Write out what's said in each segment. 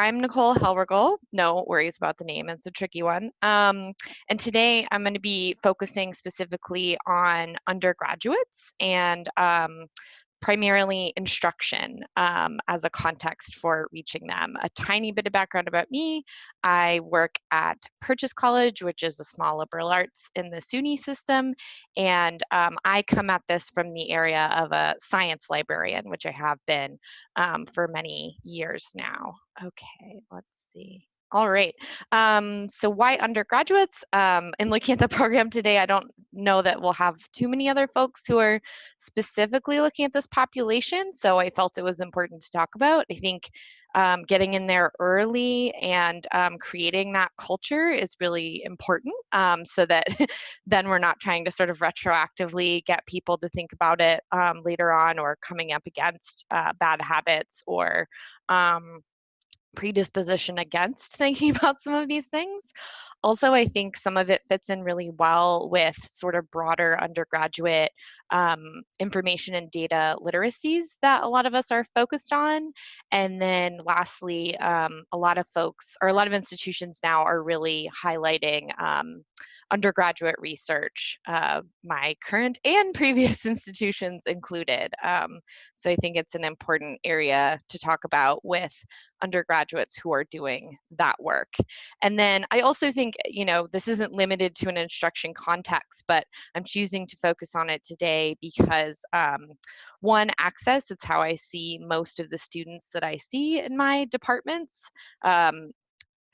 I'm Nicole Helrigel. No worries about the name, it's a tricky one. Um, and today I'm going to be focusing specifically on undergraduates and um, primarily instruction um, as a context for reaching them. A tiny bit of background about me. I work at Purchase College, which is a small liberal arts in the SUNY system. And um, I come at this from the area of a science librarian, which I have been um, for many years now. Okay, let's see. All right. Um, so why undergraduates? Um, in looking at the program today, I don't know that we'll have too many other folks who are specifically looking at this population. So I felt it was important to talk about. I think um, getting in there early and um, creating that culture is really important um, so that then we're not trying to sort of retroactively get people to think about it um, later on or coming up against uh, bad habits or um, predisposition against thinking about some of these things. Also, I think some of it fits in really well with sort of broader undergraduate um, information and data literacies that a lot of us are focused on. And then lastly, um, a lot of folks or a lot of institutions now are really highlighting um, undergraduate research, uh, my current and previous institutions included. Um, so I think it's an important area to talk about with undergraduates who are doing that work. And then I also think, you know, this isn't limited to an instruction context, but I'm choosing to focus on it today because um, one, access, it's how I see most of the students that I see in my departments. Um,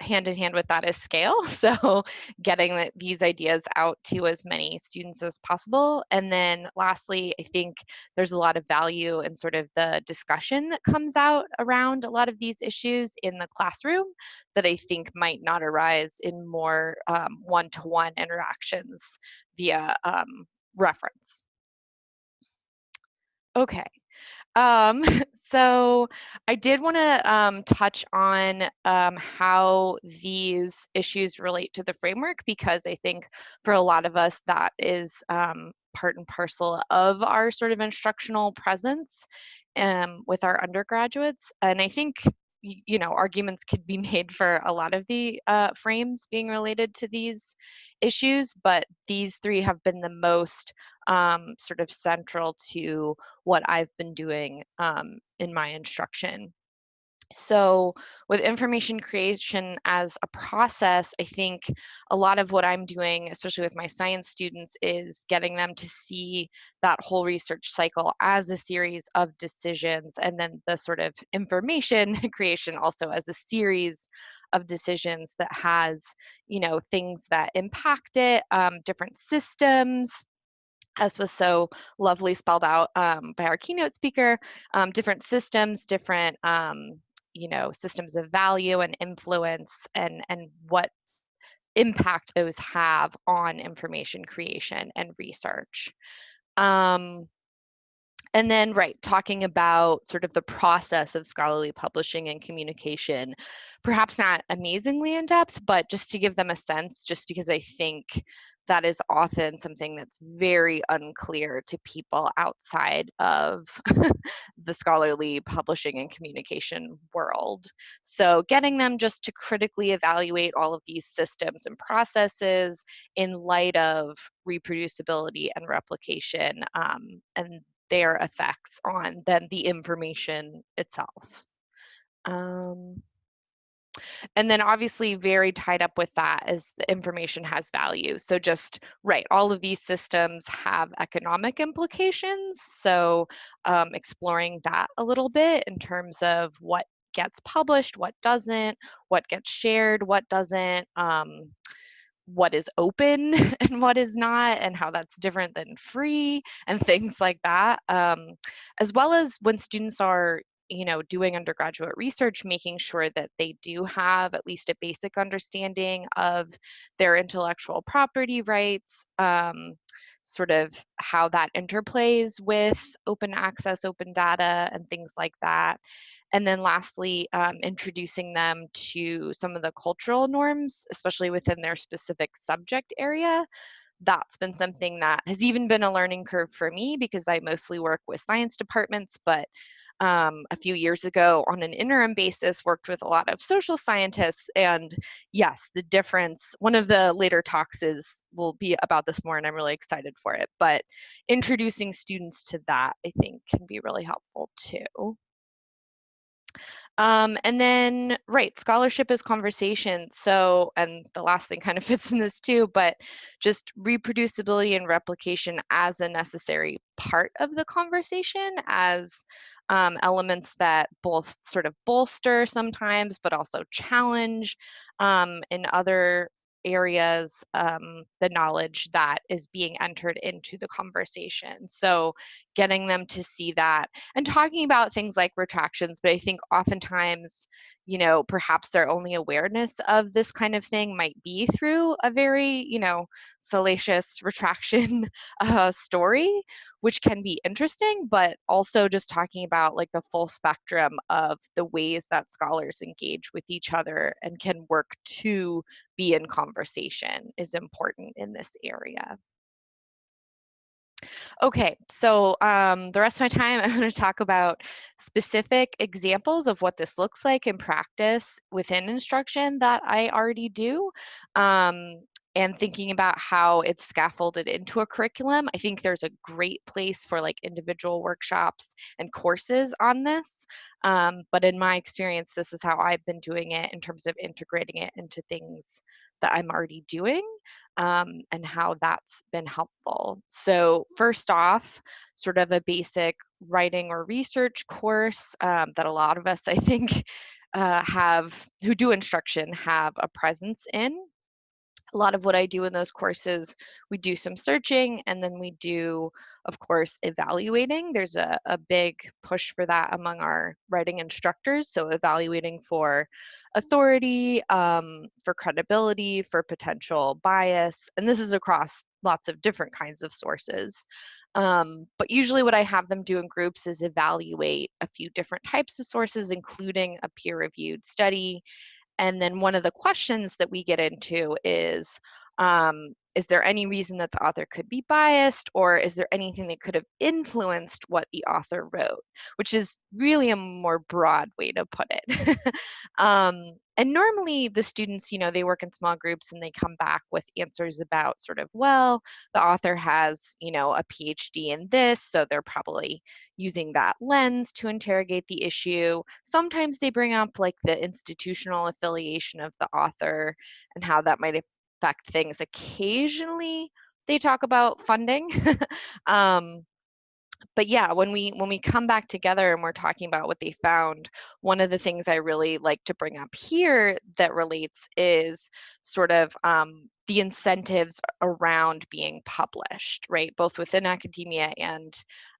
hand in hand with that is scale. So getting the, these ideas out to as many students as possible. And then lastly, I think there's a lot of value in sort of the discussion that comes out around a lot of these issues in the classroom that I think might not arise in more um, one-to-one -one interactions via um, reference. Okay, um, so I did want to um, touch on um, how these issues relate to the framework because I think for a lot of us that is um, part and parcel of our sort of instructional presence um, with our undergraduates. And I think you know arguments could be made for a lot of the uh, frames being related to these issues but these three have been the most um, sort of central to what I've been doing um, in my instruction. So with information creation as a process, I think a lot of what I'm doing, especially with my science students, is getting them to see that whole research cycle as a series of decisions and then the sort of information creation also as a series of decisions that has, you know, things that impact it, um, different systems, as was so lovely spelled out um, by our keynote speaker, um, different systems, different, um, you know, systems of value and influence and, and what impact those have on information creation and research. Um, and then, right, talking about sort of the process of scholarly publishing and communication, perhaps not amazingly in depth, but just to give them a sense, just because I think that is often something that's very unclear to people outside of the scholarly publishing and communication world. So getting them just to critically evaluate all of these systems and processes in light of reproducibility and replication um, and their effects on then the information itself. Um, and then obviously very tied up with that is the information has value. So just, right, all of these systems have economic implications. So um, exploring that a little bit in terms of what gets published, what doesn't, what gets shared, what doesn't, um, what is open and what is not, and how that's different than free and things like that. Um, as well as when students are you know, doing undergraduate research, making sure that they do have at least a basic understanding of their intellectual property rights, um, sort of how that interplays with open access, open data, and things like that. And then lastly, um, introducing them to some of the cultural norms, especially within their specific subject area. That's been something that has even been a learning curve for me because I mostly work with science departments, but um, a few years ago on an interim basis, worked with a lot of social scientists. And yes, the difference, one of the later talks is will be about this more, and I'm really excited for it. But introducing students to that, I think, can be really helpful too. Um, and then, right, scholarship is conversation. So, and the last thing kind of fits in this too, but just reproducibility and replication as a necessary part of the conversation, as um, elements that both sort of bolster sometimes, but also challenge um, in other areas um, the knowledge that is being entered into the conversation. So getting them to see that and talking about things like retractions, but I think oftentimes, you know, perhaps their only awareness of this kind of thing might be through a very, you know, salacious retraction uh, story, which can be interesting, but also just talking about like the full spectrum of the ways that scholars engage with each other and can work to be in conversation is important in this area. Okay, so um, the rest of my time, I'm going to talk about specific examples of what this looks like in practice within instruction that I already do. Um, and thinking about how it's scaffolded into a curriculum. I think there's a great place for like individual workshops and courses on this. Um, but in my experience, this is how I've been doing it in terms of integrating it into things that I'm already doing um, and how that's been helpful. So first off, sort of a basic writing or research course um, that a lot of us, I think, uh, have who do instruction have a presence in a lot of what I do in those courses, we do some searching and then we do, of course, evaluating. There's a, a big push for that among our writing instructors. So evaluating for authority, um, for credibility, for potential bias. And this is across lots of different kinds of sources. Um, but usually what I have them do in groups is evaluate a few different types of sources, including a peer-reviewed study and then one of the questions that we get into is um, is there any reason that the author could be biased or is there anything that could have influenced what the author wrote? Which is really a more broad way to put it. Um, and normally the students you know they work in small groups and they come back with answers about sort of well the author has you know a phd in this so they're probably using that lens to interrogate the issue sometimes they bring up like the institutional affiliation of the author and how that might affect things. Occasionally, they talk about funding. um, but yeah, when we when we come back together and we're talking about what they found, one of the things I really like to bring up here that relates is sort of um, the incentives around being published, right? Both within academia and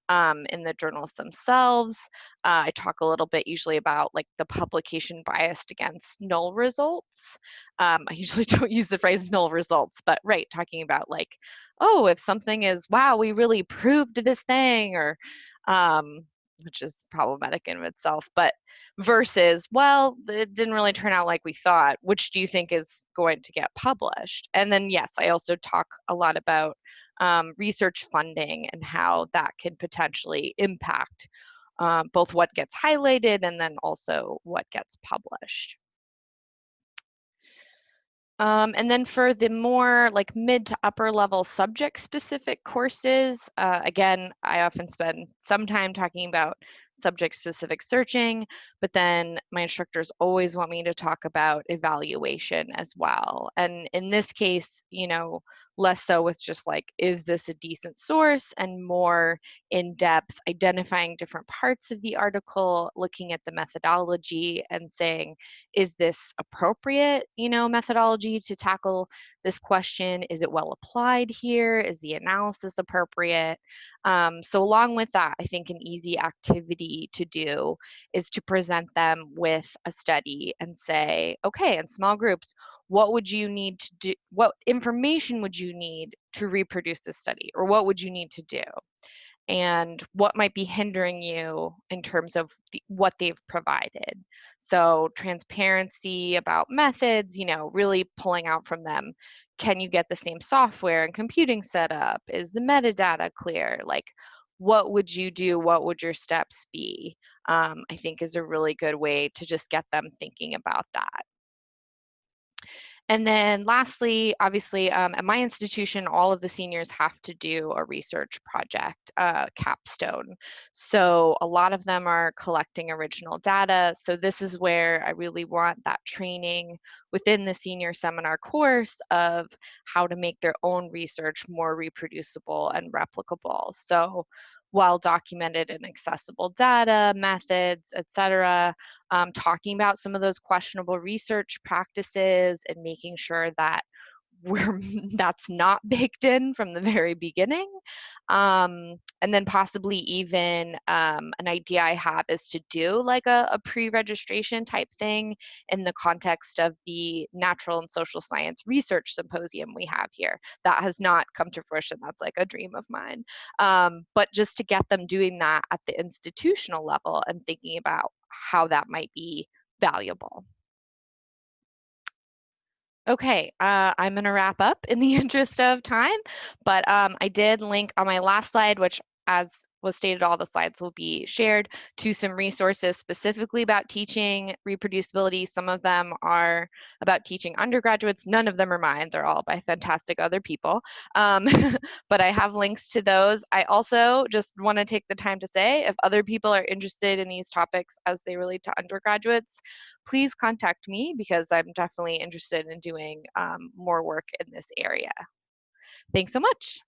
um, in the journals themselves. Uh, I talk a little bit usually about like the publication biased against null results. Um, I usually don't use the phrase null results, but right, talking about like, oh, if something is, wow, we really proved this thing, or um, which is problematic in itself, but versus, well, it didn't really turn out like we thought, which do you think is going to get published? And then, yes, I also talk a lot about um, research funding and how that can potentially impact um, both what gets highlighted and then also what gets published. Um, and then for the more like mid to upper level subject specific courses, uh, again, I often spend some time talking about subject specific searching, but then my instructors always want me to talk about evaluation as well. And in this case, you know, less so with just like, is this a decent source? And more in depth, identifying different parts of the article, looking at the methodology and saying, is this appropriate, you know, methodology to tackle this question? Is it well applied here? Is the analysis appropriate? Um, so along with that, I think an easy activity to do is to present them with a study and say, okay, in small groups, what would you need to do what information would you need to reproduce the study or what would you need to do and what might be hindering you in terms of the, what they've provided so transparency about methods you know really pulling out from them can you get the same software and computing setup is the metadata clear like what would you do? What would your steps be? Um, I think is a really good way to just get them thinking about that. And then lastly, obviously, um, at my institution, all of the seniors have to do a research project, uh, capstone. So a lot of them are collecting original data. So this is where I really want that training within the senior seminar course of how to make their own research more reproducible and replicable. So well documented and accessible data, methods, etc. Um, talking about some of those questionable research practices and making sure that we're that's not baked in from the very beginning um, and then possibly even um, an idea i have is to do like a, a pre-registration type thing in the context of the natural and social science research symposium we have here. That has not come to fruition that's like a dream of mine. Um, but just to get them doing that at the institutional level and thinking about how that might be valuable Okay, uh, I'm going to wrap up in the interest of time, but um, I did link on my last slide, which as was stated, all the slides will be shared to some resources specifically about teaching reproducibility. Some of them are about teaching undergraduates. None of them are mine. They're all by fantastic other people. Um, but I have links to those. I also just want to take the time to say if other people are interested in these topics as they relate to undergraduates, please contact me because I'm definitely interested in doing um, more work in this area. Thanks so much.